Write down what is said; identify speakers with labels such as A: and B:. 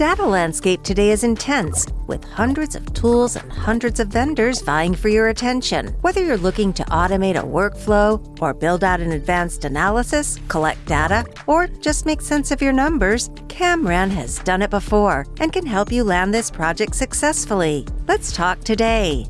A: data landscape today is intense, with hundreds of tools and hundreds of vendors vying for your attention. Whether you're looking to automate a workflow, or build out an advanced analysis, collect data, or just make sense of your numbers, Camran has done it before and can help you land this project successfully. Let's talk today.